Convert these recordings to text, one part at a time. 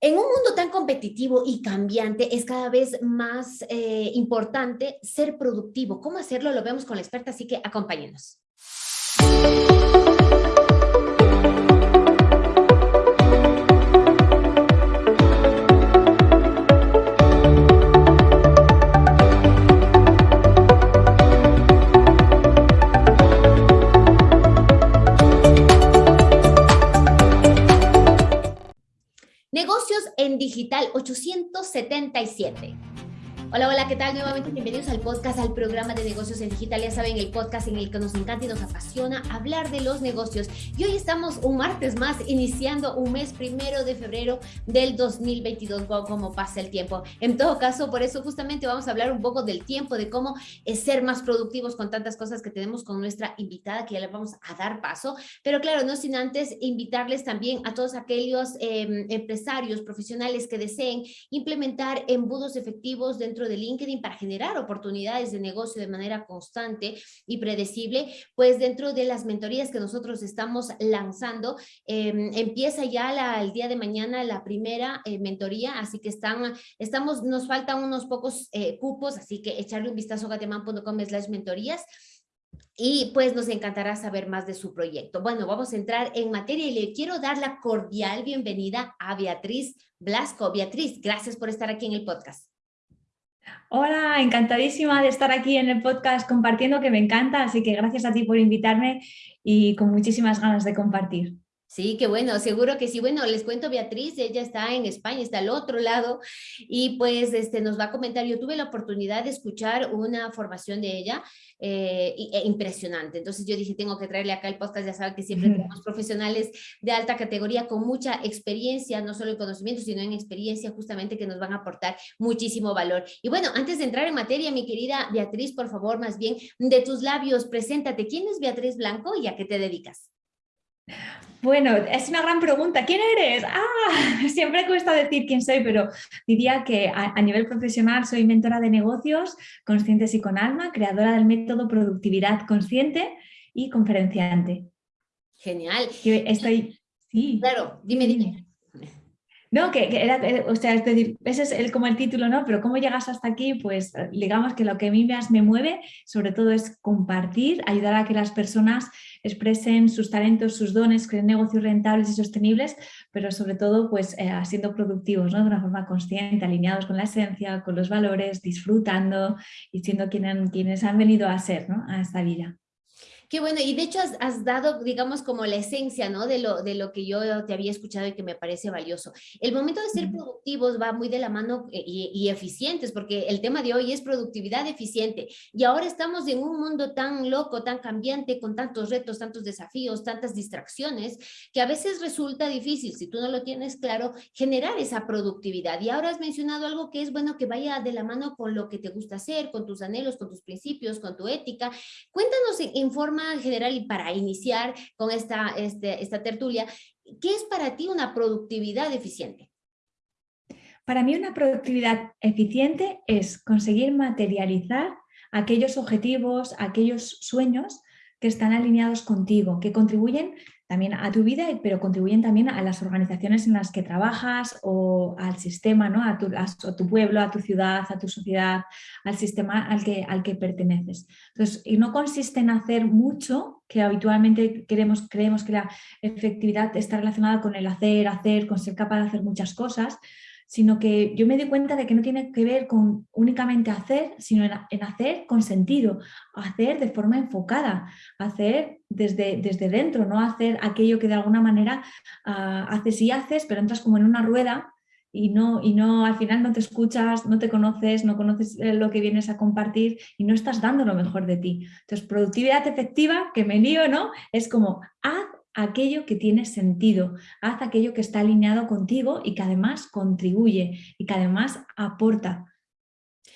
En un mundo tan competitivo y cambiante es cada vez más eh, importante ser productivo. ¿Cómo hacerlo? Lo vemos con la experta, así que acompáñenos. Digital 877. Hola, hola, ¿qué tal? Nuevamente bienvenidos al podcast, al programa de negocios en digital. Ya saben, el podcast en el que nos encanta y nos apasiona hablar de los negocios. Y hoy estamos un martes más, iniciando un mes primero de febrero del 2022. Wow, cómo pasa el tiempo. En todo caso, por eso justamente vamos a hablar un poco del tiempo, de cómo ser más productivos con tantas cosas que tenemos con nuestra invitada, que ya le vamos a dar paso. Pero claro, no sin antes invitarles también a todos aquellos em, empresarios, profesionales que deseen implementar embudos efectivos dentro de LinkedIn para generar oportunidades de negocio de manera constante y predecible, pues dentro de las mentorías que nosotros estamos lanzando, em, empieza ya el día de mañana la primera eh, mentoría, así que están, estamos, nos faltan unos pocos eh, cupos, así que echarle un vistazo a gateman.com slash mentorías y pues nos encantará saber más de su proyecto. Bueno, vamos a entrar en materia y le quiero dar la cordial bienvenida a Beatriz Blasco. Beatriz, gracias por estar aquí en el podcast. Hola, encantadísima de estar aquí en el podcast compartiendo, que me encanta, así que gracias a ti por invitarme y con muchísimas ganas de compartir. Sí, qué bueno, seguro que sí. Bueno, les cuento Beatriz, ella está en España, está al otro lado y pues este, nos va a comentar. Yo tuve la oportunidad de escuchar una formación de ella eh, e impresionante. Entonces yo dije, tengo que traerle acá el podcast, ya saben que siempre tenemos profesionales de alta categoría con mucha experiencia, no solo en conocimiento, sino en experiencia justamente que nos van a aportar muchísimo valor. Y bueno, antes de entrar en materia, mi querida Beatriz, por favor, más bien de tus labios, preséntate. ¿Quién es Beatriz Blanco y a qué te dedicas? Bueno, es una gran pregunta. ¿Quién eres? Ah, siempre cuesta decir quién soy, pero diría que a, nivel profesional soy mentora de negocios conscientes y con alma, creadora del método Productividad Consciente y conferenciante. Genial. estoy... Sí. Claro, dime, dime. No, que, era, eh, o sea, es decir, ese es el, como el título, ¿no? Pero cómo llegas hasta aquí, pues digamos que lo que a mí más me mueve, sobre todo es compartir, ayudar a que las personas expresen sus talentos, sus dones, creen negocios rentables y sostenibles, pero sobre todo pues eh, siendo productivos, ¿no? De una forma consciente, alineados con la esencia, con los valores, disfrutando y siendo quienes han venido a ser, ¿no? A esta vida. Qué bueno, y de hecho has, dado, digamos, como la esencia, ¿no? De lo, de lo que yo te había escuchado y que me parece valioso. El momento de ser productivos va muy de la mano eh, y, eficientes, porque el tema de hoy es productividad eficiente. Y ahora estamos en un mundo tan loco, tan cambiante, con tantos retos, tantos desafíos, tantas distracciones, que a veces resulta difícil, si tú no lo tienes claro, generar esa productividad. Y ahora has mencionado algo que es bueno que vaya de la mano con lo que te gusta hacer, con tus anhelos, con tus principios, con tu ética. Cuéntanos en forma general y para iniciar con esta, este, esta tertulia, ¿qué es para ti una productividad eficiente? Para mí una productividad eficiente es conseguir materializar aquellos objetivos, aquellos sueños que están alineados contigo, que contribuyen también a tu vida, pero contribuyen también a las organizaciones en las que trabajas o al sistema, ¿no? a, tu, tu pueblo, a tu ciudad, a tu sociedad, al sistema al que, al que perteneces. Entonces, y no consiste en hacer mucho, que habitualmente queremos, creemos que la efectividad está relacionada con el hacer, hacer, con ser capaz de hacer muchas cosas, sino que yo me doy cuenta de que no tiene que ver con únicamente hacer, sino en, hacer con sentido, hacer de forma enfocada, hacer desde, desde dentro, no hacer aquello que de alguna manera ah, haces y haces, pero entras como en una rueda y no, y no, al final no te escuchas, no te conoces, no conoces eh, lo que vienes a compartir y no estás dando lo mejor de ti. Entonces, productividad efectiva, que me lío, ¿no? Es como haz aquello que tiene sentido, haz aquello que está alineado contigo y que además contribuye y que además aporta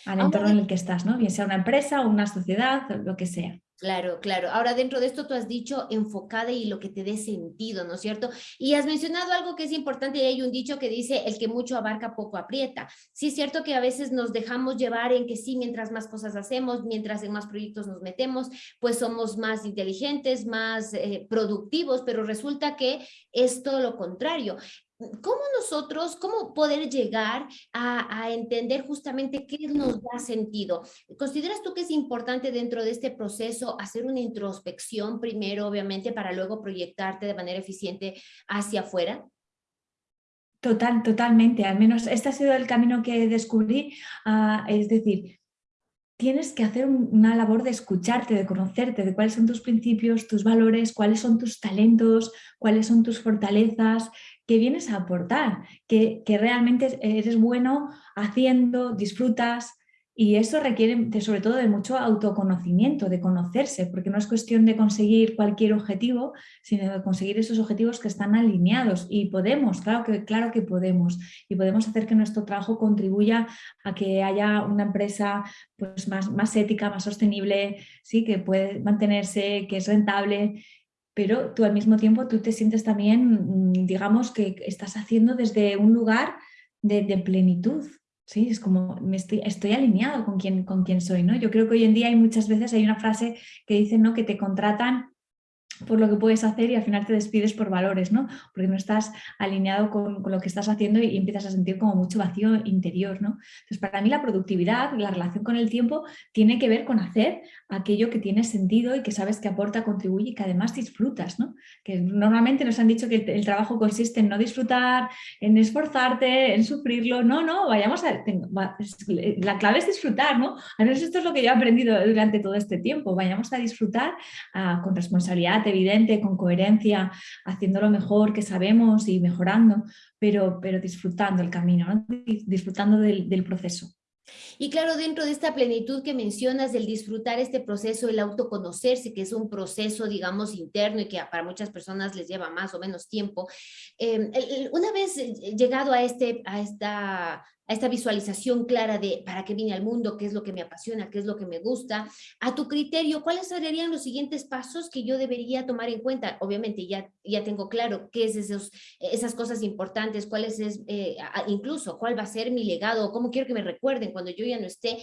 al entorno en el que estás, ¿no? bien sea una empresa o una sociedad, lo que sea. Claro, claro. Ahora dentro de esto tú has dicho enfocada y lo que te dé sentido, ¿no es cierto? Y has mencionado algo que es importante y hay un dicho que dice el que mucho abarca poco aprieta. Sí es cierto que a veces nos dejamos llevar en que sí, mientras más cosas hacemos, mientras en más proyectos nos metemos, pues somos más inteligentes, más eh, productivos, pero resulta que es todo lo contrario ¿cómo nosotros, cómo poder llegar a, entender justamente qué nos da sentido? ¿Consideras tú que es importante dentro de este proceso hacer una introspección primero, obviamente, para luego proyectarte de manera eficiente hacia afuera? Total, totalmente. Al menos este ha sido el camino que descubrí. Ah, es decir, tienes que hacer una labor de escucharte, de conocerte, de cuáles son tus principios, tus valores, cuáles son tus talentos, cuáles son tus fortalezas, qué vienes a aportar, que, que realmente eres bueno haciendo, disfrutas, y eso requiere sobre todo de mucho autoconocimiento, de conocerse, porque no es cuestión de conseguir cualquier objetivo, sino de conseguir esos objetivos que están alineados. Y podemos, claro que, claro que podemos. Y podemos hacer que nuestro trabajo contribuya a que haya una empresa pues, más, más ética, más sostenible, ¿sí? que puede mantenerse, que es rentable, pero tú al mismo tiempo tú te sientes también, mm, digamos, que estás haciendo desde un lugar de, plenitud, Sí, es como estoy, estoy alineado con quien, con quien soy. ¿no? Yo creo que hoy en día hay muchas veces, hay una frase que dice ¿no? que te contratan por lo que puedes hacer y al final te despides por valores, ¿no? Porque no estás alineado con, lo que estás haciendo y, empiezas a sentir como mucho vacío interior, ¿no? Entonces, para mí la productividad, la relación con el tiempo, tiene que ver con hacer aquello que tiene sentido y que sabes que aporta, contribuye y que además disfrutas, ¿no? Que normalmente nos han dicho que el, trabajo consiste en no disfrutar, en esforzarte, en sufrirlo. No, no, vayamos a... la clave es disfrutar, ¿no? Al menos esto es lo que yo he aprendido durante todo este tiempo. Vayamos a disfrutar ah, con responsabilidad, evidente, con coherencia, haciendo lo mejor que sabemos y mejorando, pero, pero disfrutando el camino, disfrutando del, proceso. Y claro, dentro de esta plenitud que mencionas, del disfrutar este proceso, el autoconocerse, que es un proceso, digamos, interno y que para muchas personas les lleva más o menos tiempo, eh, una vez llegado a, este, a esta a esta visualización clara de para qué vine al mundo, qué es lo que me apasiona, qué es lo que me gusta, a tu criterio, ¿cuáles serían los siguientes pasos que yo debería tomar en cuenta? Obviamente ya, ya tengo claro qué es esos, esas cosas importantes, cuál es, eh, incluso cuál va a ser mi legado, cómo quiero que me recuerden cuando yo ya no esté.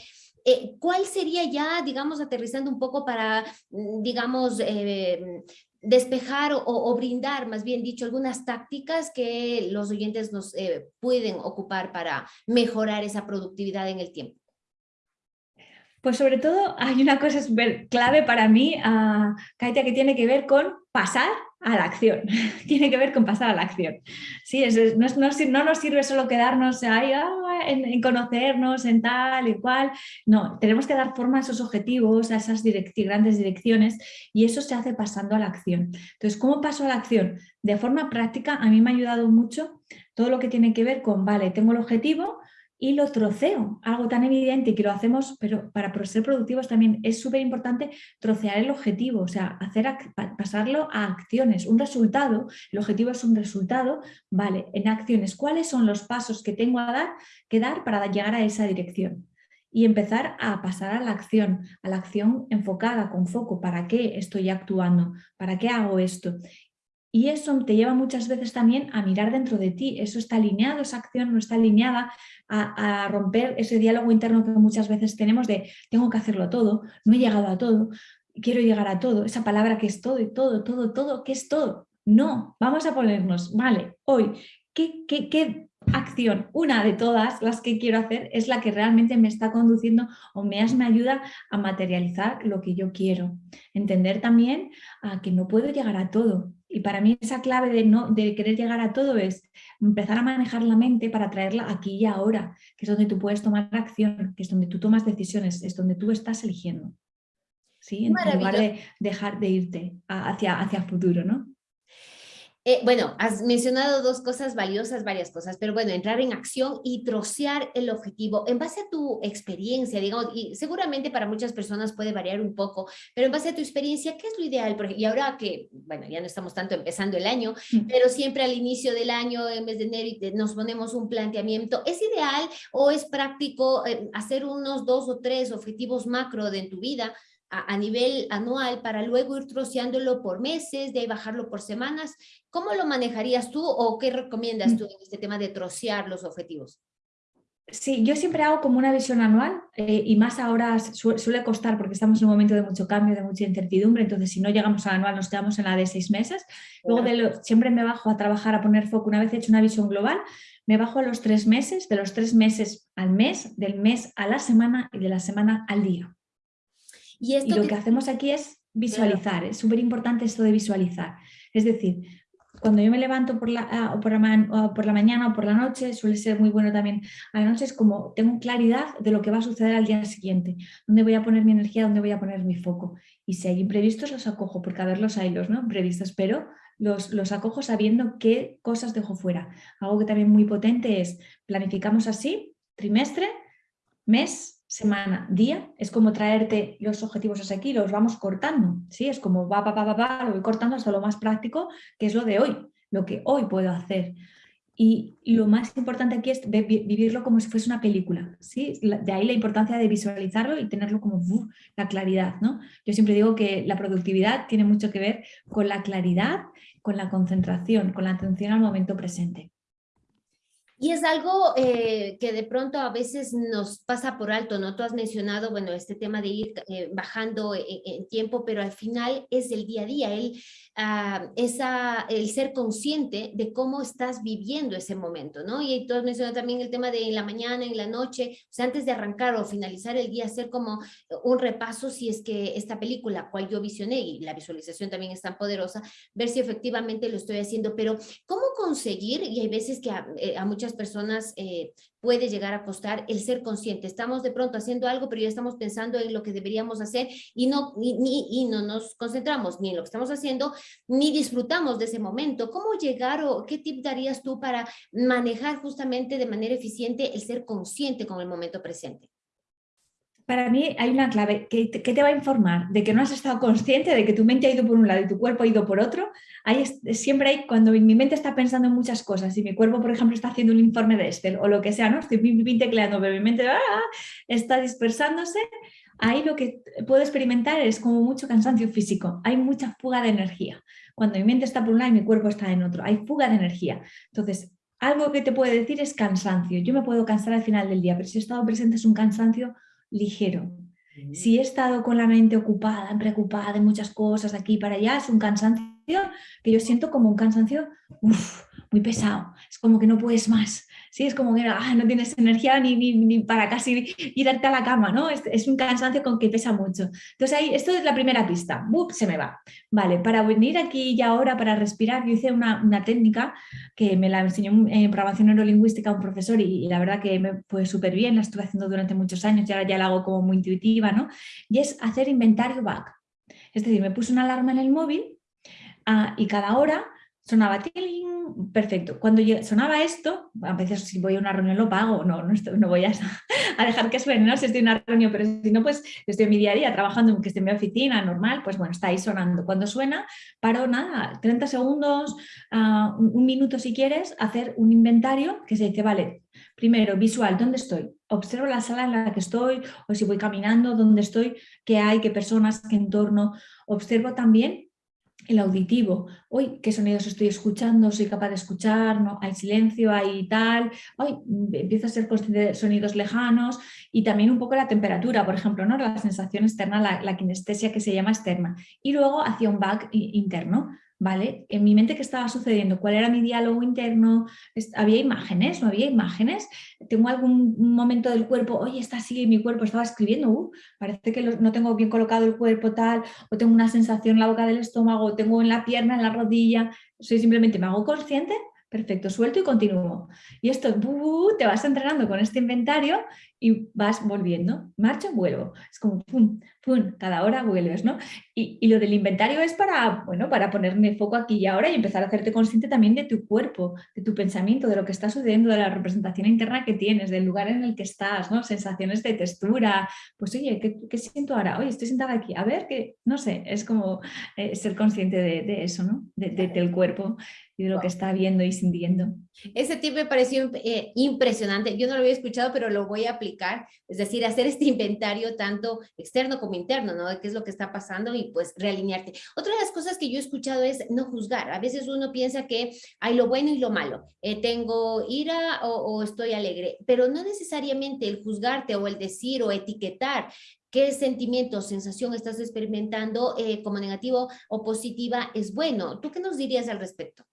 Eh, ¿Cuál sería ya, digamos, aterrizando un poco para, mm, digamos, eh, despejar o, brindar, más bien dicho, algunas tácticas que los oyentes nos eh, pueden ocupar para mejorar esa productividad en el tiempo? Pues sobre todo hay una cosa clave para mí, uh, que tiene que ver con pasar a la acción. tiene que ver con pasar a la acción. Sí, no, no, nos sirve solo quedarnos ahí ah, en, conocernos, en tal y cual. No, tenemos que dar forma a esos objetivos, a esas grandes direcciones y eso se hace pasando a la acción. Entonces, ¿cómo paso a la acción? De forma práctica, a mí me ha ayudado mucho todo lo que tiene que ver con, vale, tengo el objetivo, y lo troceo, algo tan evidente que lo hacemos, pero para ser productivos también es súper importante trocear el objetivo, o sea, hacer pasarlo a acciones, un resultado, el objetivo es un resultado, vale, en acciones, ¿cuáles son los pasos que tengo a dar, que dar para llegar a esa dirección? Y empezar a pasar a la acción, a la acción enfocada, con foco, ¿para qué estoy actuando? ¿Para qué hago esto? Y eso te lleva muchas veces también a mirar dentro de ti, eso está alineado, esa acción no está alineada a, romper ese diálogo interno que muchas veces tenemos de tengo que hacerlo todo, no he llegado a todo, quiero llegar a todo, esa palabra que es todo y todo, todo, todo, ¿qué es todo? No, vamos a ponernos, vale, hoy, ¿qué, qué, qué acción, una de todas las que quiero hacer es la que realmente me está conduciendo o me, me ayuda a materializar lo que yo quiero. Entender también a que no puedo llegar a todo, y para mí esa clave de, no, de querer llegar a todo es empezar a manejar la mente para traerla aquí y ahora, que es donde tú puedes tomar acción, que es donde tú tomas decisiones, es donde tú estás eligiendo. ¿sí? En lugar de dejar de irte hacia, hacia futuro, ¿no? Eh, bueno, has mencionado dos cosas valiosas, varias cosas, pero bueno, entrar en acción y trocear el objetivo en base a tu experiencia, digamos, y seguramente para muchas personas puede variar un poco, pero en base a tu experiencia, ¿qué es lo ideal? Y ahora que, bueno, ya no estamos tanto empezando el año, mm. pero siempre al inicio del año, en mes de enero, nos ponemos un planteamiento, ¿es ideal o es práctico eh, hacer unos dos o tres objetivos macro de en tu vida? A, nivel anual para luego ir troceándolo por meses, de ahí bajarlo por semanas. ¿Cómo lo manejarías tú o qué recomiendas tú en este tema de trocear los objetivos? Sí, yo siempre hago como una visión anual eh, y más ahora suele costar porque estamos en un momento de mucho cambio, de mucha incertidumbre, entonces si no llegamos al anual nos quedamos en la de seis meses. Luego de siempre me bajo a trabajar, a poner foco, una vez hecho una visión global, me bajo a los tres meses, de los tres meses al mes, del mes a la semana y de la semana al día. Y, lo que... hacemos aquí es visualizar, es súper importante esto de visualizar. Es decir, cuando yo me levanto por la, ah, o por, la, por la mañana o por la noche, suele ser muy bueno también a la noche, es como tengo claridad de lo que va a suceder al día siguiente, dónde voy a poner mi energía, dónde voy a poner mi foco. Y si hay imprevistos, los acojo, porque a ver los hay los ¿no? imprevistos, pero los, los acojo sabiendo qué cosas dejo fuera. Algo que también muy potente es, planificamos así, trimestre, mes, semana, día, es como traerte los objetivos hasta aquí, los vamos cortando, ¿sí? Es como va, va, va, va, va, lo voy cortando hasta lo más práctico, que es lo de hoy, lo que hoy puedo hacer. Y lo más importante aquí es vivirlo como si fuese una película, ¿sí? De ahí la importancia de visualizarlo y tenerlo como la claridad, ¿no? Yo siempre digo que la productividad tiene mucho que ver con la claridad, con la concentración, con la atención al momento presente. Y es algo eh, que de pronto a veces nos pasa por alto, ¿no? Tú has mencionado, bueno, este tema de ir eh, bajando en, en, tiempo, pero al final es el día a día, el, esa, el ser consciente de cómo estás viviendo ese momento, ¿no? Y tú has mencionado también el tema de en la mañana, en la noche, o sea, antes de arrancar o finalizar el día, hacer como un repaso si es que esta película, cual yo visioné, y la visualización también es tan poderosa, ver si efectivamente lo estoy haciendo, pero ¿cómo conseguir? Y hay veces que a, eh, muchas personas eh, puede llegar a costar el ser consciente. Estamos de pronto haciendo algo, pero ya estamos pensando en lo que deberíamos hacer y no, ni, y no nos concentramos ni en lo que estamos haciendo, ni disfrutamos de ese momento. ¿Cómo llegar o qué tip darías tú para manejar justamente de manera eficiente el ser consciente con el momento presente? Para mí hay una clave que, te va a informar de que no has estado consciente de que tu mente ha ido por un lado y tu cuerpo ha ido por otro. Hay, siempre hay, cuando mi mente está pensando en muchas cosas y mi cuerpo, por ejemplo, está haciendo un informe de Excel o lo que sea, ¿no? Estoy tecleando, pero mi mente ¡ah! está dispersándose. Ahí lo que puedo experimentar es como mucho cansancio físico. Hay mucha fuga de energía. Cuando mi mente está por un lado y mi cuerpo está en otro, hay fuga de energía. Entonces, algo que te puede decir es cansancio. Yo me puedo cansar al final del día, pero si he estado presente es un cansancio ligero. Si he estado con la mente ocupada, preocupada de muchas cosas de aquí para allá, es un cansancio que yo siento como un cansancio muy pesado. Es como que no puedes más. Sí, es como que ah, no tienes energía ni, ni, para casi irte a la cama, ¿no? Es, un cansancio con que pesa mucho. Entonces ahí, esto es la primera pista, se me va. Vale, para venir aquí y ahora, para respirar, yo hice una, una técnica que me la enseñó en programación neurolingüística un profesor y, la verdad que me fue súper bien, la estuve haciendo durante muchos años y ahora ya la hago como muy intuitiva, ¿no? Y es hacer inventario back. Es decir, me puse una alarma en el móvil ah, y cada hora sonaba tiling, perfecto. Cuando sonaba esto, a veces si voy a una reunión lo pago, no, no, no voy a, dejar que suene, ¿no? Si estoy en una reunión, pero si no, pues estoy en mi día a día trabajando, que estoy en mi oficina, normal, pues bueno, está ahí sonando. Cuando suena, paro nada, 30 segundos, uh, un minuto si quieres, hacer un inventario que se dice, vale, primero, visual, ¿dónde estoy? Observo la sala en la que estoy, o si voy caminando, dónde estoy, qué hay, qué personas, qué entorno. Observo también el auditivo, hoy qué sonidos estoy escuchando, soy capaz de escuchar, no hay silencio, hay tal, hoy empiezo a ser consciente de sonidos lejanos y también un poco la temperatura, por ejemplo, ¿no? la sensación externa, la, la kinestesia que se llama externa. Y luego hacia un back interno, ¿vale? En mi mente, ¿qué estaba sucediendo? ¿Cuál era mi diálogo interno? ¿Había imágenes? ¿No había imágenes? ¿Tengo algún momento del cuerpo? Oye, está así, mi cuerpo estaba escribiendo, uh, parece que no tengo bien colocado el cuerpo tal, o tengo una sensación en la boca del estómago, o tengo en la pierna, en la rodilla. Soy simplemente, me hago consciente Perfecto, suelto y continúo. Y esto, te vas entrenando con este inventario y vas volviendo. Marcho, vuelvo. Es como pum, pum, cada hora vuelves, ¿no? Y, lo del inventario es para, bueno, para ponerme foco aquí y ahora y empezar a hacerte consciente también de tu cuerpo, de tu pensamiento, de lo que está sucediendo, de la representación interna que tienes, del lugar en el que estás, ¿no? Sensaciones de textura. Pues oye, ¿qué, siento ahora? Oye, estoy sentada aquí. A ver, que no sé, es como eh, ser consciente de, eso, ¿no? De, del cuerpo y de lo que está viendo y sintiendo. Ese tip me pareció eh, impresionante. Yo no lo había escuchado, pero lo voy a aplicar. Es decir, hacer este inventario tanto externo como interno, ¿no? De qué es lo que está pasando y pues realinearte. Otra de las cosas que yo he escuchado es no juzgar. A veces uno piensa que hay lo bueno y lo malo. Eh, tengo ira o, estoy alegre, pero no necesariamente el juzgarte o el decir o etiquetar qué sentimiento o sensación estás experimentando eh, como negativo o positiva es bueno. ¿Tú qué nos dirías al respecto?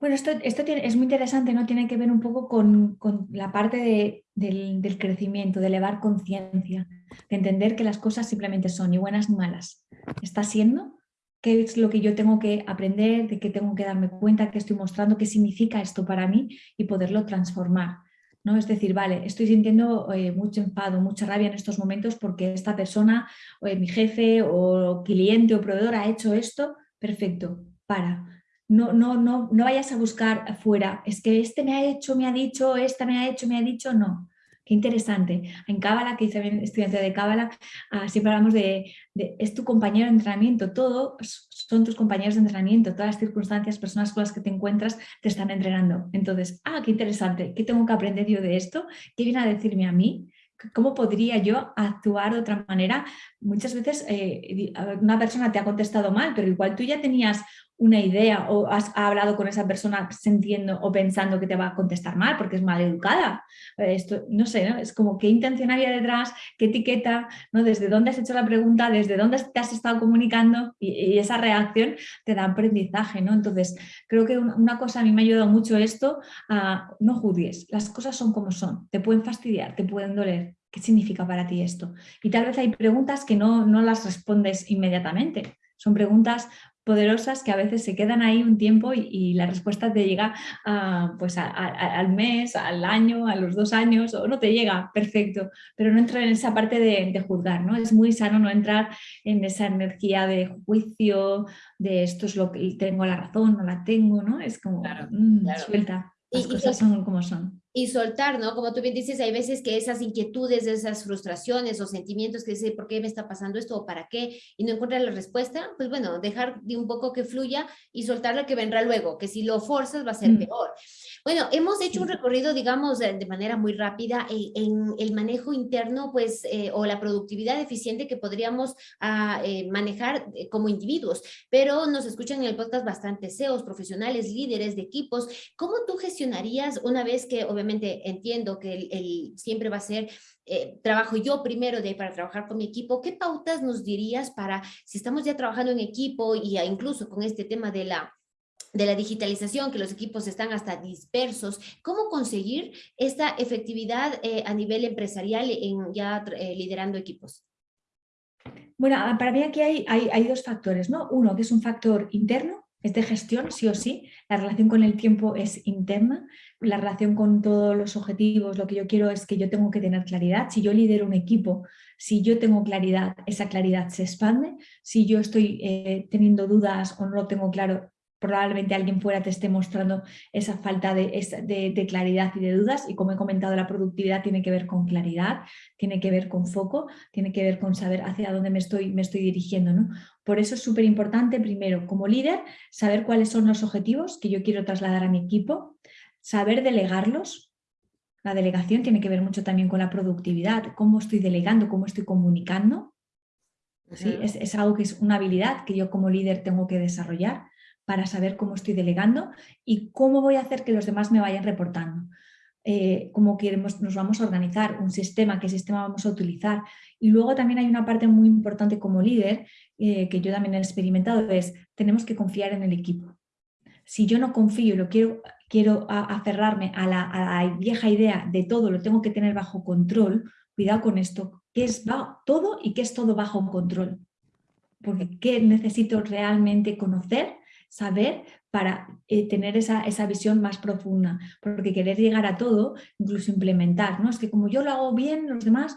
Bueno, esto, esto es muy interesante, ¿no? Tiene que ver un poco con, la parte del, crecimiento, de elevar conciencia, de entender que las cosas simplemente son ni buenas ni malas. Está siendo, qué es lo que yo tengo que aprender, de qué tengo que darme cuenta, qué estoy mostrando, qué significa esto para mí y poderlo transformar. ¿no? Es decir, vale, estoy sintiendo eh, mucho enfado, mucha rabia en estos momentos porque esta persona, o mi jefe o cliente o proveedor ha hecho esto, perfecto, para no, no, no, no vayas a buscar afuera, es que este me ha hecho, me ha dicho, esta me ha hecho, me ha dicho, no. Qué interesante. En Cábala, que hice estudiante de Cábala, ah, siempre hablamos de, es tu compañero de entrenamiento, todo son tus compañeros de entrenamiento, todas las circunstancias, personas con las que te encuentras te están entrenando. Entonces, ah, qué interesante, ¿qué tengo que aprender yo de esto? ¿Qué viene a decirme a mí? ¿Cómo podría yo actuar de otra manera? Muchas veces eh, una persona te ha contestado mal, pero igual tú ya tenías una idea o has hablado con esa persona sintiendo o pensando que te va a contestar mal porque es mal educada. Eh, esto, no sé, ¿no? es como qué intención había detrás, qué etiqueta, ¿no? desde dónde has hecho la pregunta, desde dónde te has estado comunicando y, esa reacción te da aprendizaje. ¿no? Entonces, creo que una, cosa a mí me ha ayudado mucho esto, no juzgues, las cosas son como son, te pueden fastidiar, te pueden doler, ¿Qué significa para ti esto? Y tal vez hay preguntas que no, no las respondes inmediatamente. Son preguntas poderosas que a veces se quedan ahí un tiempo y, la respuesta te llega pues al mes, al año, a los dos años o no te llega, perfecto, pero no entra en esa parte de, juzgar, ¿no? Es muy sano no entrar en esa energía de juicio, de esto es lo que tengo la razón, no la tengo, ¿no? Es como mm, suelta, las cosas son como son y soltar, ¿no? Como tú bien dices, hay veces que esas inquietudes, esas frustraciones o sentimientos que dicen, ¿por qué me está pasando esto o para qué? Y no encuentras la respuesta, pues bueno, dejar de un poco que fluya y soltar lo que vendrá luego, que si lo forzas va a ser mm. peor. Bueno, hemos hecho un recorrido, digamos, de manera muy rápida en, el manejo interno, pues, eh, o la productividad eficiente que podríamos ah, eh, manejar eh, como individuos, pero nos escuchan en el podcast bastante CEOs, profesionales, líderes de equipos. ¿Cómo tú gestionarías una vez que, obviamente entiendo que el, siempre va a ser eh, trabajo yo primero de, para trabajar con mi equipo, ¿qué pautas nos dirías para, si estamos ya trabajando en equipo y incluso con este tema de la de la digitalización, que los equipos están hasta dispersos, ¿cómo conseguir esta efectividad eh, a nivel empresarial en ya eh, liderando equipos? Bueno, para mí aquí hay, hay, hay, dos factores, ¿no? Uno que es un factor interno, es de gestión, sí o sí. La relación con el tiempo es interna, la relación con todos los objetivos, lo que yo quiero es que yo tengo que tener claridad. Si yo lidero un equipo, si yo tengo claridad, esa claridad se expande. Si yo estoy eh, teniendo dudas o no lo tengo claro, probablemente alguien fuera te esté mostrando esa falta de, claridad y de dudas y como he comentado la productividad tiene que ver con claridad, tiene que ver con foco, tiene que ver con saber hacia dónde me estoy, me estoy dirigiendo. ¿no? Por eso es súper importante primero como líder saber cuáles son los objetivos que yo quiero trasladar a mi equipo, saber delegarlos. La delegación tiene que ver mucho también con la productividad, cómo estoy delegando, cómo estoy comunicando. ¿Sí? Es, es algo que es una habilidad que yo como líder tengo que desarrollar para saber cómo estoy delegando y cómo voy a hacer que los demás me vayan reportando. Eh, cómo queremos, nos vamos a organizar, un sistema, qué sistema vamos a utilizar. Y luego también hay una parte muy importante como líder, eh, que yo también he experimentado, es tenemos que confiar en el equipo. Si yo no confío y lo quiero, quiero aferrarme a la, a la, vieja idea de todo, lo tengo que tener bajo control, cuidado con esto, ¿qué es todo y qué es todo bajo control? Porque ¿qué necesito realmente conocer saber para eh, tener esa, esa, visión más profunda, porque querer llegar a todo, incluso implementar, ¿no? Es que como yo lo hago bien, los demás,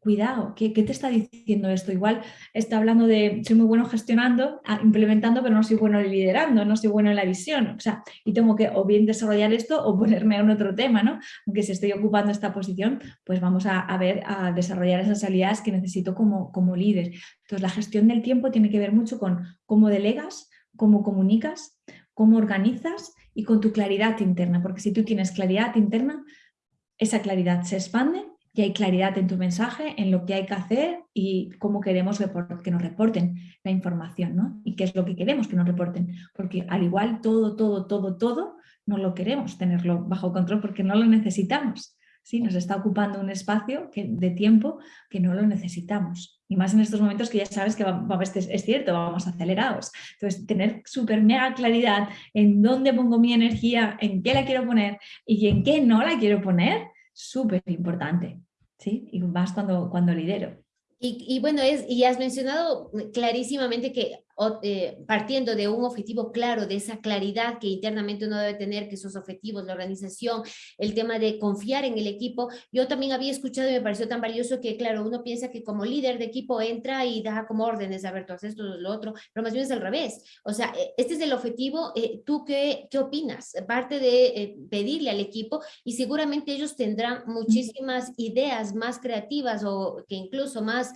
cuidado, ¿qué, te está diciendo esto? Igual está hablando de, soy muy bueno gestionando, ah, implementando, pero no soy bueno liderando, no soy bueno en la visión, o sea, y tengo que o bien desarrollar esto o ponerme en otro tema, ¿no? Aunque si estoy ocupando esta posición, pues vamos a, a ver, a desarrollar esas habilidades que necesito como, como líder. Entonces, la gestión del tiempo tiene que ver mucho con cómo delegas, cómo comunicas, cómo organizas y con tu claridad interna, porque si tú tienes claridad interna, esa claridad se expande y hay claridad en tu mensaje, en lo que hay que hacer y cómo queremos que nos reporten la información, ¿no? Y qué es lo que queremos que nos reporten, porque al igual todo, todo, todo, todo, no lo queremos tenerlo bajo control porque no lo necesitamos. ¿Sí? Nos está ocupando un espacio de tiempo que no lo necesitamos. Y más en estos momentos que ya sabes que es cierto, vamos acelerados. Entonces, tener súper mega claridad en dónde pongo mi energía, en qué la quiero poner y en qué no la quiero poner, súper importante. ¿sí? Y más cuando, cuando lidero. Y, y, bueno, es, y has mencionado clarísimamente que eh, partiendo de un objetivo claro, de esa claridad que internamente uno debe tener, que esos objetivos, la organización, el tema de confiar en el equipo. Yo también había escuchado y me pareció tan valioso que, claro, uno piensa que como líder de equipo entra y da como órdenes, a ver, tú haces esto, lo otro, pero más bien es al revés. O sea, e, este es el objetivo, eh, ¿tú qué, qué opinas? Parte de eh, pedirle al equipo y seguramente ellos tendrán muchísimas ideas más creativas o que incluso más,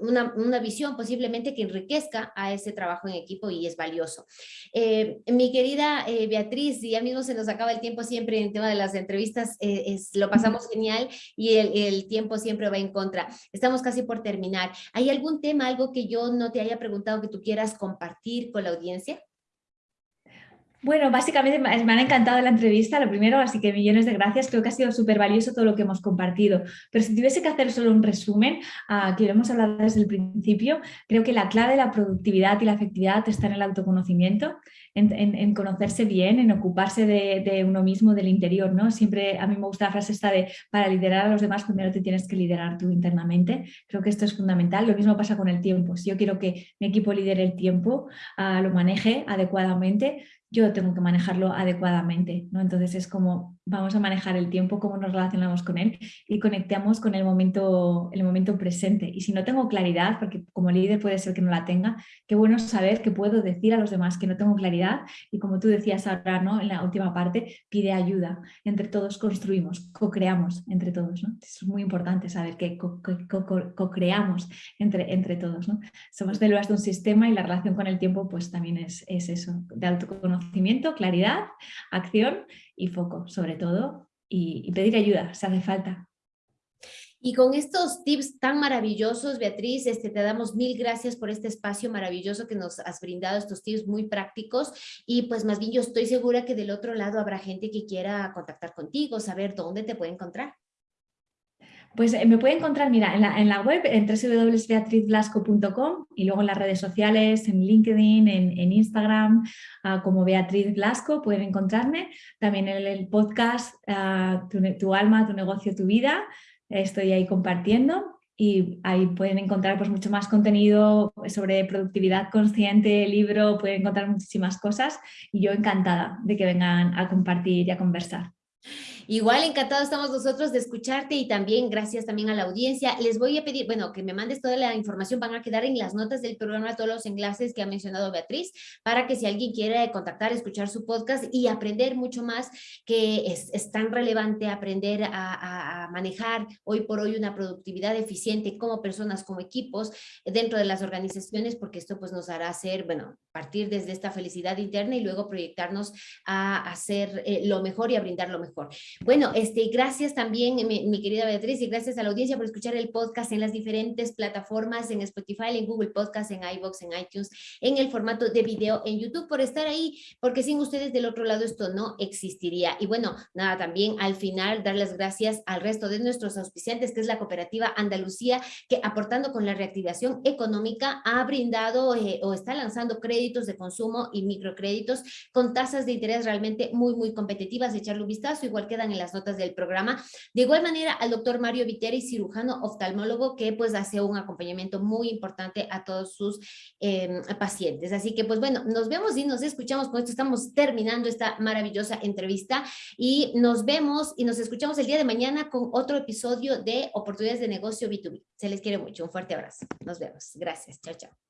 una, una visión posiblemente que enriquezca a ese trabajo en equipo y es valioso. Eh, mi querida eh, Beatriz, ya mismo se nos acaba el tiempo siempre en el tema de las entrevistas, eh, es, lo pasamos genial y el, el, tiempo siempre va en contra. Estamos casi por terminar. ¿Hay algún tema, algo que yo no te haya preguntado que tú quieras compartir con la audiencia? Bueno, básicamente me ha encantado la entrevista, lo primero, así que millones de gracias. Creo que ha sido súper valioso todo lo que hemos compartido. Pero si tuviese que hacer solo un resumen, uh, que lo hemos hablado desde el principio, creo que la clave de la productividad y la efectividad está en el autoconocimiento, en, conocerse bien, en ocuparse de, uno mismo, del interior. ¿no? Siempre a mí me gusta la frase esta de para liderar a los demás primero te tienes que liderar tú internamente. Creo que esto es fundamental. Lo mismo pasa con el tiempo. Si yo quiero que mi equipo lidere el tiempo, uh, lo maneje adecuadamente, yo tengo que manejarlo adecuadamente, ¿no? Entonces es como vamos a manejar el tiempo, cómo nos relacionamos con él y conectamos con el momento, el momento presente. Y si no tengo claridad, porque como líder puede ser que no la tenga, qué bueno saber que puedo decir a los demás que no tengo claridad y como tú decías ahora, ¿no? En la última parte, pide ayuda. Entre todos construimos, co-creamos entre todos, ¿no? Es muy importante saber que co-creamos entre, entre todos, ¿no? Somos células de un sistema y la relación con el tiempo pues también es, es eso, de autoconocimiento, claridad, acción y foco, sobre todo, y, pedir ayuda, se hace falta. Y con estos tips tan maravillosos, Beatriz, este, te damos mil gracias por este espacio maravilloso que nos has brindado, estos tips muy prácticos. Y pues más bien yo estoy segura que del otro lado habrá gente que quiera contactar contigo, saber dónde te puede encontrar. Pues eh, me puede encontrar, mira, en la, web, en www.beatrizblasco.com y luego en las redes sociales, en LinkedIn, en, Instagram, ah, como Beatriz Blasco, pueden encontrarme. También en el podcast ah, tu, alma, tu negocio, tu vida, estoy ahí compartiendo y ahí pueden encontrar pues, mucho más contenido sobre productividad consciente, libro, pueden encontrar muchísimas cosas y yo encantada de que vengan a compartir y a conversar. Igual encantado estamos nosotros de escucharte y también gracias también a la audiencia. Les voy a pedir, bueno, que me mandes toda la información, van a quedar en las notas del programa todos los enlaces que ha mencionado Beatriz, para que si alguien quiere contactar, escuchar su podcast y aprender mucho más, que es, tan relevante aprender a, manejar hoy por hoy una productividad eficiente como personas, como equipos dentro de las organizaciones, porque esto pues nos hará hacer, bueno, partir desde esta felicidad interna y luego proyectarnos a hacer eh, lo mejor y a brindar lo mejor. Bueno, este, gracias también, mi, querida Beatriz, y gracias a la audiencia por escuchar el podcast en las diferentes plataformas, en Spotify, en Google Podcast, en iVoox, en iTunes, en el formato de video en YouTube, por estar ahí, porque sin ustedes del otro lado esto no existiría. Y bueno, nada, también al final dar las gracias al resto de nuestros auspiciantes, que es la cooperativa Andalucía, que aportando con la reactivación económica ha brindado eh, o está lanzando créditos de consumo y microcréditos con tasas de interés realmente muy, muy competitivas. Echarle un vistazo, igual en las notas del programa. De igual manera, al doctor Mario Viteri, cirujano oftalmólogo, que pues hace un acompañamiento muy importante a todos sus em, pacientes. Así que pues bueno, nos vemos y nos escuchamos. Con esto estamos terminando esta maravillosa entrevista y nos vemos y nos escuchamos el día de mañana con otro episodio de Oportunidades de Negocio B2B. Se les quiere mucho. Un fuerte abrazo. Nos vemos. Gracias. Chao, chao.